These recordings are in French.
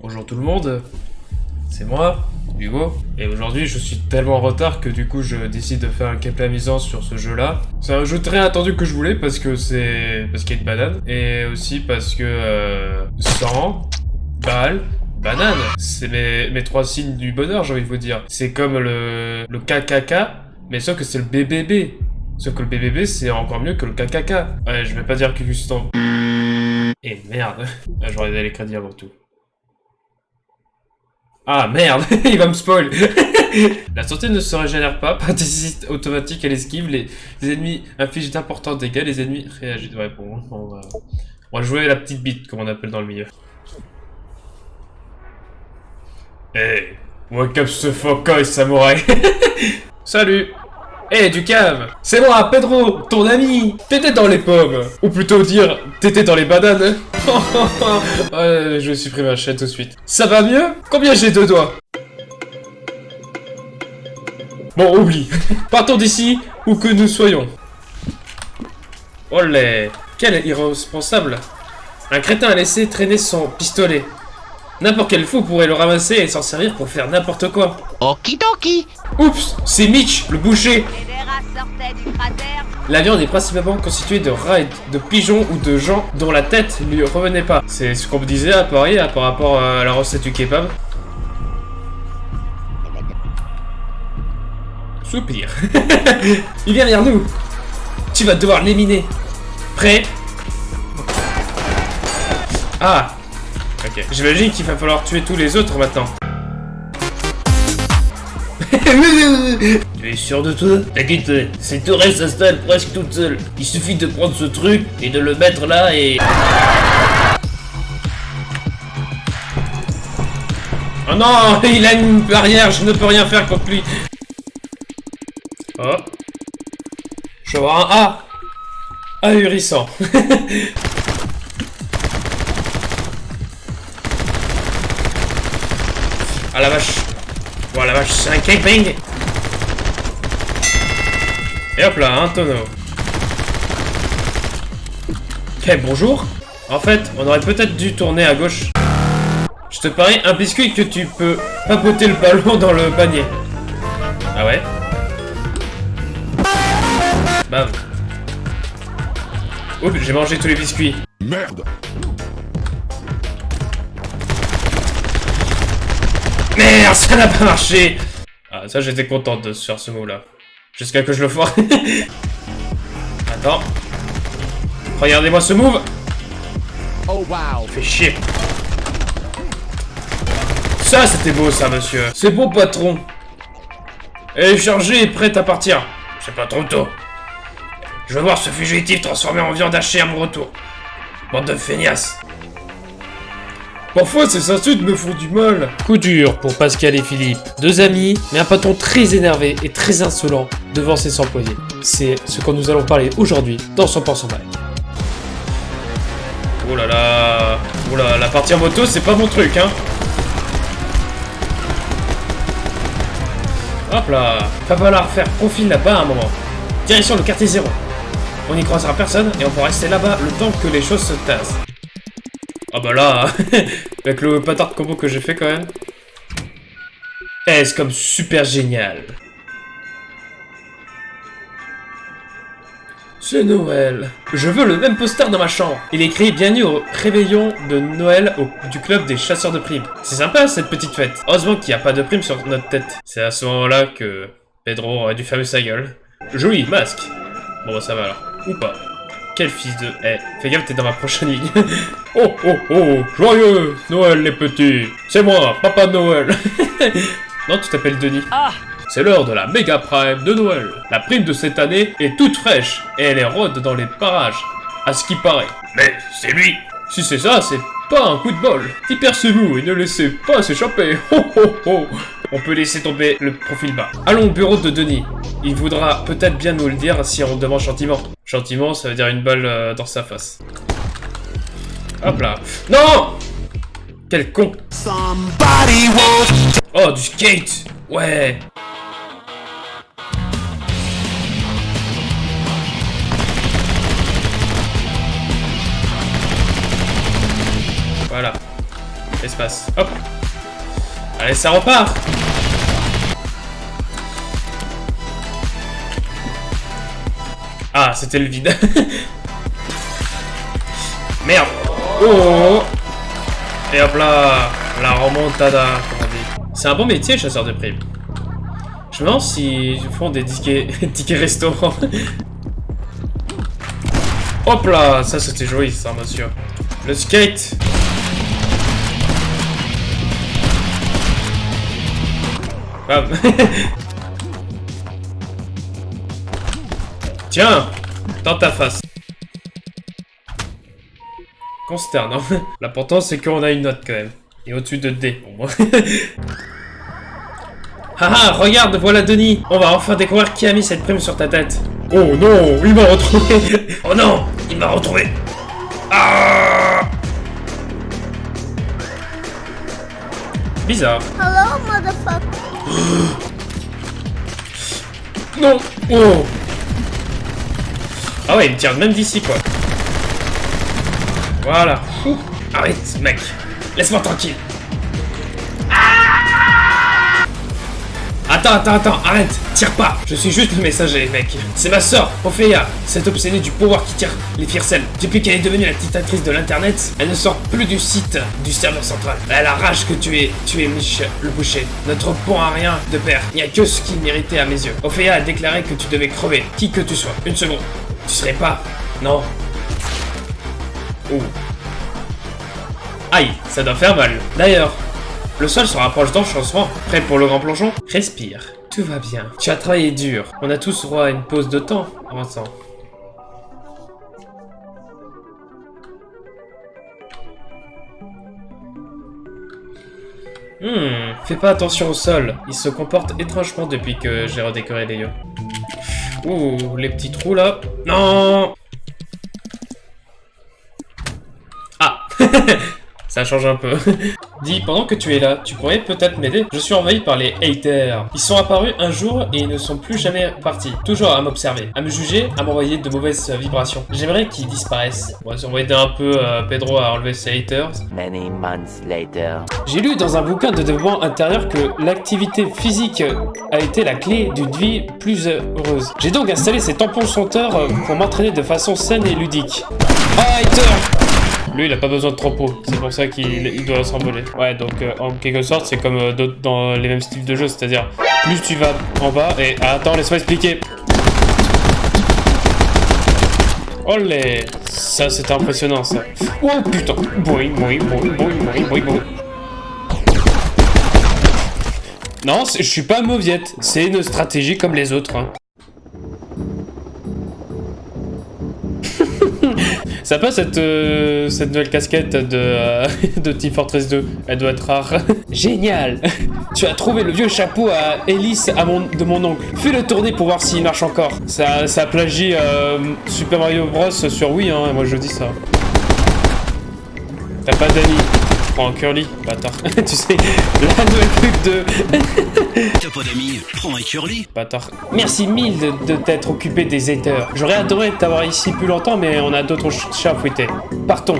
Bonjour tout le monde, c'est moi, Hugo, et aujourd'hui je suis tellement en retard que du coup je décide de faire un gameplay amusant sur ce jeu là. C'est un jeu très attendu que je voulais parce que c'est... parce qu'il y a une banane, et aussi parce que... Euh, 100, balle, banane, c'est mes, mes trois signes du bonheur j'ai envie de vous dire. C'est comme le, le KKK, mais sauf que c'est le BBB. Sauf que le BBB c'est encore mieux que le KKK. Ouais, je vais pas dire que juste en... Et merde, j'aurais les crédits avant tout. Ah merde, il va me spoil La santé ne se régénère pas, pas d'hésite automatique à l'esquive, les, les ennemis infligent d'importants dégâts, les ennemis réagissent. Ouais bon, on va, on va jouer la petite bite, comme on appelle dans le milieu. Hey, wake up ce focoy samouraï Salut Hey, du calme C'est moi, Pedro, ton ami T'étais dans les pommes Ou plutôt dire, t'étais dans les bananes Ouais, je vais supprimer la chaîne tout de suite. Ça va mieux? Combien j'ai de doigts? Bon, oublie. Partons d'ici, où que nous soyons. Olé Quel irresponsable Un crétin a laissé traîner son pistolet. N'importe quel fou pourrait le ramasser et s'en servir pour faire n'importe quoi. Okidoki Oups C'est Mitch, le boucher. La viande est principalement constituée de rats, et de pigeons ou de gens dont la tête lui revenait pas. C'est ce qu'on me disait à Paris à- par rapport à la recette du kebab. Soupir. Il vient vers nous. Tu vas devoir l'éliminer. Prêt? Ah Ok. J'imagine qu'il va falloir tuer tous les autres maintenant. Tu es sûr de toi? T'inquiète, cette tourelle s'installe presque toute seule. Il suffit de prendre ce truc et de le mettre là et... Oh non Il a une barrière, je ne peux rien faire contre lui. Oh. Je vais avoir un A. Ahurissant. ah la vache. Oh la vache, c'est un gangbang Et hop là, un tonneau. Ok, bonjour. En fait, on aurait peut-être dû tourner à gauche. Je te parie un biscuit que tu peux papoter le ballon dans le panier. Ah ouais Bam. Oups, j'ai mangé tous les biscuits. Merde Merde, ça n'a pas marché Ah, ça j'étais contente de faire ce mot-là. Jusqu'à que je le foire. Attends. Regardez-moi ce move Oh wow Fais chier. Ça, c'était beau, ça, monsieur. C'est beau, patron. Elle est chargée et prête à partir. C'est pas trop tôt. Je veux voir ce fugitif transformé en viande hachée à mon retour. Bande de feignasses. Parfois, ces insultes me font du mal. Coup dur pour Pascal et Philippe. Deux amis, mais un patron très énervé et très insolent devant ses employés. C'est ce que nous allons parler aujourd'hui dans son pensant mal. Oh là là Oh là, la partie en moto, c'est pas mon truc, hein Hop là Va falloir faire profil là-bas à un moment. Direction le quartier zéro. On n'y croisera personne et on pourra rester là-bas le temps que les choses se tassent. Ah bah là, avec le patard combo que j'ai fait quand même. Eh, c'est comme super génial? C'est Noël. Je veux le même poster dans ma chambre. Il écrit Bienvenue au réveillon de Noël au- du club des chasseurs de primes. C'est sympa cette petite fête. Heureusement qu'il n'y a pas de primes sur notre tête. C'est à ce moment-là que Pedro aurait dû fermer sa gueule. Joli, masque. Bon bah ça va alors. Ou pas. Quel fils de... Eh, fais gaffe, t'es dans ma prochaine ligne. oh, oh, oh, joyeux Noël les petits. C'est moi, Papa Noël. non, tu t'appelles Denis. Ah C'est l'heure de la méga prime de Noël. La prime de cette année est toute fraîche et elle est rôde dans les parages. À ce qui paraît. Mais c'est lui Si c'est ça, c'est pas un coup de bol. Dispersez-vous et ne laissez pas s'échapper. Oh oh oh on peut laisser tomber le profil bas. Allons au bureau de Denis. Il voudra peut-être bien nous le dire si on demande gentiment. Gentiment, ça veut dire une balle euh, dans sa face. Hop là. Non Quel con Oh, du skate Ouais Voilà. Espace. Hop Allez, ça repart Ah, c'était le vide. Merde Oh Et hop là La remontada, comme on dit. C'est un bon métier, chasseur de primes. Je me demande s'ils font des tickets, tickets restaurants. Hop là Ça, c'était joli, ça, monsieur. Le skate Bam. Tiens Dans ta face. Consternant. L'important, c'est qu'on a une note, quand même. Et au-dessus de D, pour moi. Haha, regarde, voilà Denis On va enfin découvrir qui a mis cette prime sur ta tête. Oh non, il m'a retrouvé Oh non, il m'a retrouvé Ah Bizarre. Hello, motherfucker. Non Oh Ah ouais, il tire même d'ici, quoi. Voilà. Arrête, mec. Laisse-moi tranquille. Attends, attends, attends, arrête, tire pas Je suis juste le messager, mec. C'est ma sœur, Ophéa, cette obsédée du pouvoir qui tire les ficelles. Depuis qu'elle est devenue la dictatrice de l'internet, elle ne sort plus du site du serveur central. Elle a rage que tu es, tu es Mich, le boucher. Notre pont a rien de père. Il n'y a que ce qui méritait à mes yeux. Ophéa a déclaré que tu devais crever, qui que tu sois. Une seconde. Tu serais pas... Non. Ouh. Aïe, ça doit faire mal. D'ailleurs, le sol se rapproche d'enchantement. Prêt pour le grand plongeon? Respire. Tout va bien. Tu as travaillé dur. On a tous droit à une pause de temps. En temps. Hmm, fais pas attention au sol. Il se comporte étrangement depuis que j'ai redécoré les yeux. Ouh, les petits trous là. Non Ah Ça change un peu. Dis, pendant que tu es là, tu pourrais peut-être m'aider Je suis envahi par les haters. Ils sont apparus un jour et ils ne sont plus jamais partis. Toujours à m'observer, à me juger, à m'envoyer de mauvaises vibrations. J'aimerais qu'ils disparaissent. On va aider un peu euh, Pedro à enlever ses haters. Many months later. J'ai lu dans un bouquin de développement intérieur que l'activité physique a été la clé d'une vie plus heureuse. J'ai donc installé ces tampons senteurs euh, pour m'entraîner de façon saine et ludique. Oh, hater lui, il a pas besoin de trampo, c'est pour ça qu'il il doit s'envoler. Ouais, donc euh, en quelque sorte, c'est comme euh, dans les mêmes styles de jeu, c'est-à-dire plus tu vas en bas et ah, attends, laisse-moi expliquer. Olé, ça c'est impressionnant ça. Oh putain, boing, boing, boing, boing, boing, boing. Non, je suis pas mauviette, c'est une stratégie comme les autres. hein. Ça passe cette, euh, cette nouvelle casquette de, euh, Team Fortress 2. Elle doit être rare. Génial Tu as trouvé le vieux chapeau à hélice de mon oncle. Fais-le tourner pour voir s'il marche encore. Ça, ça plagie euh, Super Mario Bros sur Wii, hein, moi je dis ça. T'as pas d'amis. Prends un curly, bâtard. tu sais, la nouvelle pub de... D'amis, prends un curly. Bâtard. Merci mille de, t'être occupé des haters. J'aurais adoré t'avoir ici plus longtemps, mais on a d'autres ch- chats à fouetter. Partons.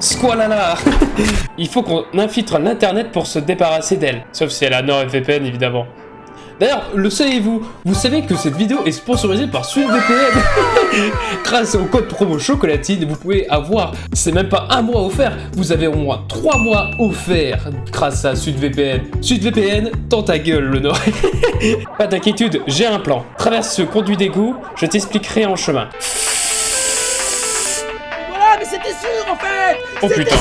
Squalala Il faut qu'on infiltre l'internet pour se débarrasser d'elle. Sauf si elle a NordVPN, évidemment. D'ailleurs, le savez-vous Vous savez que cette vidéo est sponsorisée par SudVPN Grâce au code promo chocolatine, vous pouvez avoir, c'est même pas un mois offert, vous avez au moins trois mois offerts grâce à SudVPN. SudVPN, tends ta gueule le Nord. pas d'inquiétude, j'ai un plan. Traverse ce conduit d'égout, je t'expliquerai en chemin. Voilà, mais c'était sûr en fait Oh putain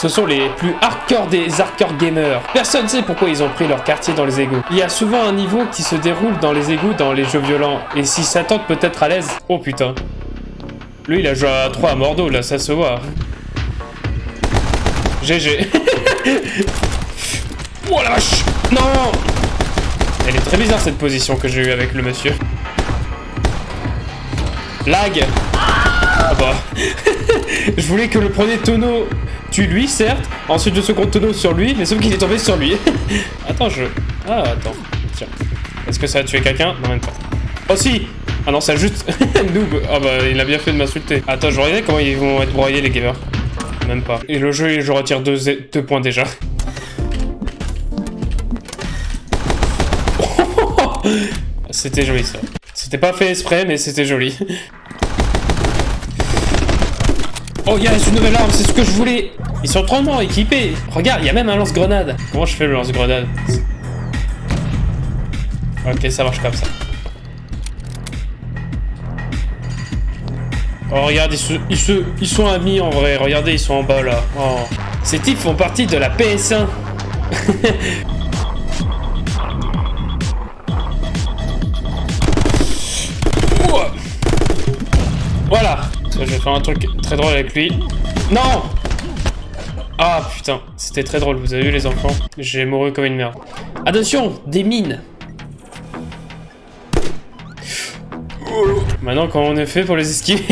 Ce sont les plus hardcore des hardcore gamers. Personne sait pourquoi ils ont pris leur quartier dans les égouts. Il y a souvent un niveau qui se déroule dans les égouts dans les jeux violents. Et si ça tente peut être à l'aise... Oh putain. Lui il a joué à 3 à Mordo là, ça se voit. GG. oh la vache Non Elle est très bizarre cette position que j'ai eue avec le monsieur. Lag Ah bah... Je voulais que le premier tonneau tue lui, certes. Ensuite, le second tonneau sur lui, mais sauf qu'il est tombé sur lui. attends, je... Ah, attends. Tiens. Est-ce que ça a tué quelqu'un? Non, même pas. Oh si Ah non, ça juste... Noob Ah bah, il a bien fait de m'insulter. Attends, je regardais comment ils vont être broyés, les gamers. même pas. Et le jeu, je retire deux points déjà. C'était joli ça. C'était pas fait exprès, mais c'était joli. Oh yes, une nouvelle arme, c'est ce que je voulais Ils sont trop équipés Regarde, il y a même un lance-grenade Comment je fais le lance-grenade Ok, ça marche comme ça. Oh, regarde, ils, se, ils, se, ils sont amis en vrai. Regardez, ils sont en bas là. Oh. Ces types font partie de la PS1. voilà. Je vais faire un truc très drôle avec lui. Non Ah putain, c'était très drôle. Vous avez vu les enfants? J'ai mouru comme une merde. Attention, des mines. Maintenant, comment on est fait pour les esquiver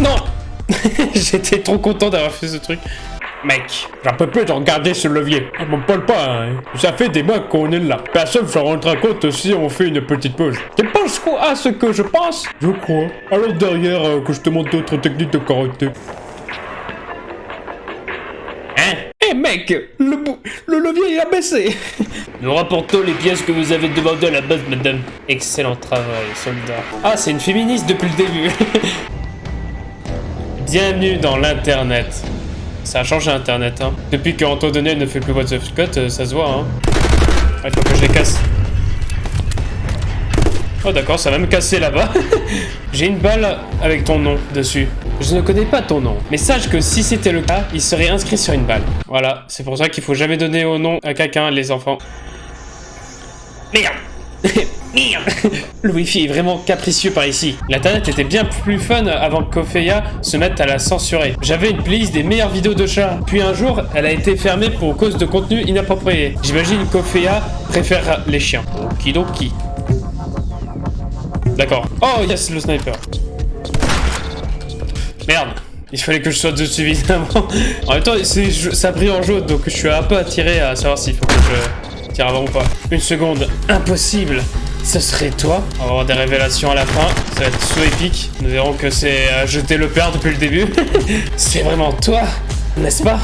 Non J'étais trop content d'avoir fait ce truc. Mec, j'en peux plus de regarder ce levier. On m'en parle pas, hein. Ça fait des mois qu'on est là. Personne ne se rendra compte si on fait une petite pause. Tu penses quoi à ce que je pense? Je crois. Alors derrière, euh, que je te montre d'autres techniques de karaté. mec, le, le levier a baissé. Nous rapportons les pièces que vous avez demandées à la base, madame. Excellent travail, soldat. Ah, c'est une féministe depuis le début. Bienvenue dans l'internet. Ça a changé internet, hein. Depuis que Antoine ne fait plus What's of Scott, euh, ça se voit, hein. Il faut que je les casse. Oh d'accord, ça va me casser là-bas. J'ai une balle avec ton nom dessus. Je ne connais pas ton nom, mais sache que si c'était le cas, il serait inscrit sur une balle. Voilà, c'est pour ça qu'il faut jamais donner au nom à quelqu'un, les enfants. Merde Le wifi est vraiment capricieux par ici. L'internet était bien plus fun avant que Kofeya se mette à la censurer. J'avais une playlist des meilleures vidéos de chats. Puis un jour, elle a été fermée pour cause de contenu inapproprié. J'imagine Kofeya préfère les chiens. Okidoki. D'accord. Oh yes, le sniper. Merde il fallait que je sois dessus évidemment. en même temps, ça brille en jaune, donc je suis un peu attiré à savoir s'il faut que je tire avant ou pas. Une seconde, impossible Ce serait toi On va avoir des révélations à la fin, ça va être so épique. Nous verrons que c'est à jeter le père depuis le début. c'est vraiment toi, n'est-ce pas?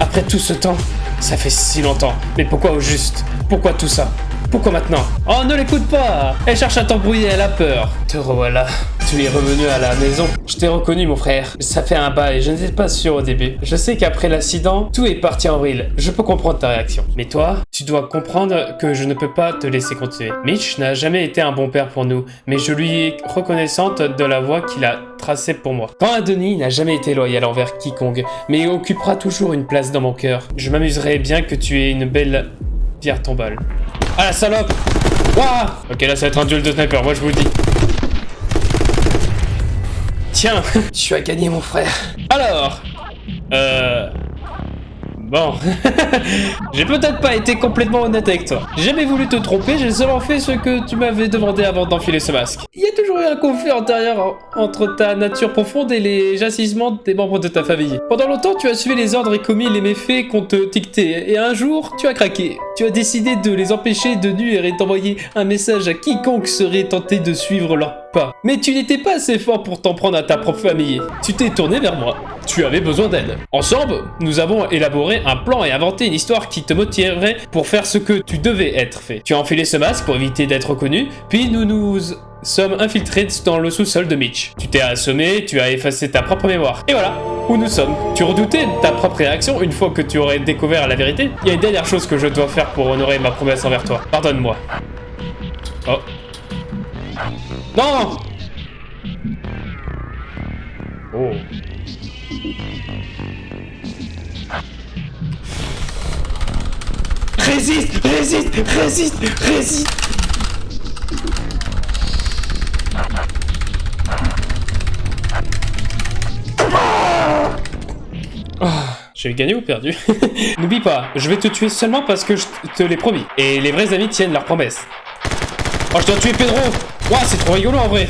Après tout ce temps, ça fait si longtemps. Mais pourquoi au juste? Pourquoi tout ça? Pourquoi maintenant? Oh, ne l'écoute pas Elle cherche à t'embrouiller, elle a peur. Te revoilà. Tu es revenu à la maison. Je t'ai reconnu, mon frère. Ça fait un bail, je n'étais pas sûr au début. Je sais qu'après l'accident, tout est parti en vrille. Je peux comprendre ta réaction. Mais toi, tu dois comprendre que je ne peux pas te laisser continuer. Mitch n'a jamais été un bon père pour nous, mais je lui ai reconnaissante de la voie qu'il a tracée pour moi. Quand Denis n'a jamais été loyal envers quiconque, mais occupera toujours une place dans mon cœur. Je m'amuserais bien que tu aies une belle pierre tombale. Ah la salope Waouh Ok là ça va être un duel de sniper, moi je vous le dis. Tiens, tu as gagné mon frère. Alors, euh... Bon, j'ai peut-être pas été complètement honnête avec toi. J'ai jamais voulu te tromper, j'ai seulement fait ce que tu m'avais demandé avant d'enfiler ce masque. Il y a toujours eu un conflit antérieur entre ta nature profonde et les agissements des membres de ta famille. Pendant longtemps, tu as suivi les ordres et commis les méfaits qu'on te dictait, et un jour, tu as craqué. Tu as décidé de les empêcher de nuire et d'envoyer un message à quiconque serait tenté de suivre leur Mais tu n'étais pas assez fort pour t'en prendre à ta propre famille. Tu t'es tourné vers moi. Tu avais besoin d'aide. Ensemble, nous avons élaboré un plan et inventé une histoire qui te motiverait pour faire ce que tu devais être fait. Tu as enfilé ce masque pour éviter d'être reconnu, puis nous nous sommes infiltrés dans le sous-sol de Mitch. Tu t'es assommé, tu as effacé ta propre mémoire. Et voilà, où nous sommes. Tu redoutais ta propre réaction une fois que tu aurais découvert la vérité Il y a une dernière chose que je dois faire pour honorer ma promesse envers toi. Pardonne-moi. Oh. Non Oh. Résiste Résiste Résiste Résiste oh, J'ai gagné ou perdu? N'oublie pas, je vais te tuer seulement parce que je te l'ai promis. Et les vrais amis tiennent leurs promesses. Oh, je dois tuer Pedro Ouah, c'est trop rigolo en vrai.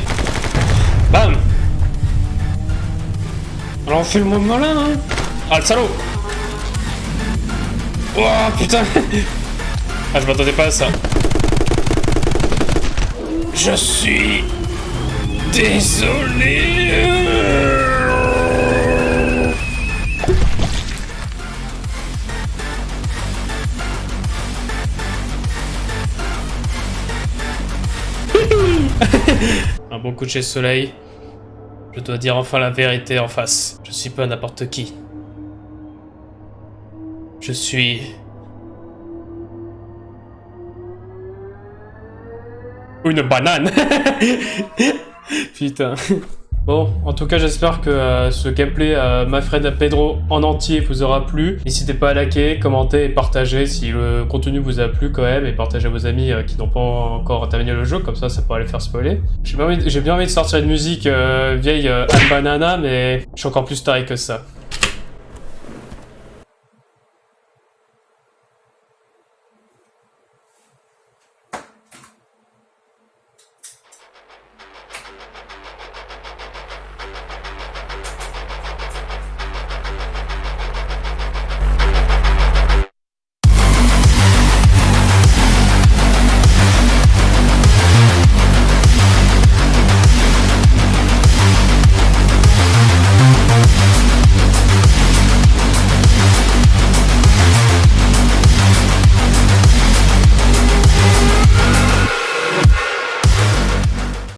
Bam. Alors on fait le moment là, hein. Ah, le salaud. Oh, putain. Ah, je m'attendais pas à ça. Je suis Désolé Un bon coucher de soleil. Je dois dire enfin la vérité en face. Je suis pas n'importe qui. Je suis... Une banane Putain. Bon, en tout cas, j'espère que euh, ce gameplay euh, My Friend Pedro en entier vous aura plu. N'hésitez pas à liker, commenter et partager si le contenu vous a plu quand même, et partagez à vos amis euh, qui n'ont pas encore terminé le jeu, comme ça, ça pourra les faire spoiler. J'ai bien, envie- de sortir une musique euh, vieille Al Banana, mais je suis encore plus taré que ça.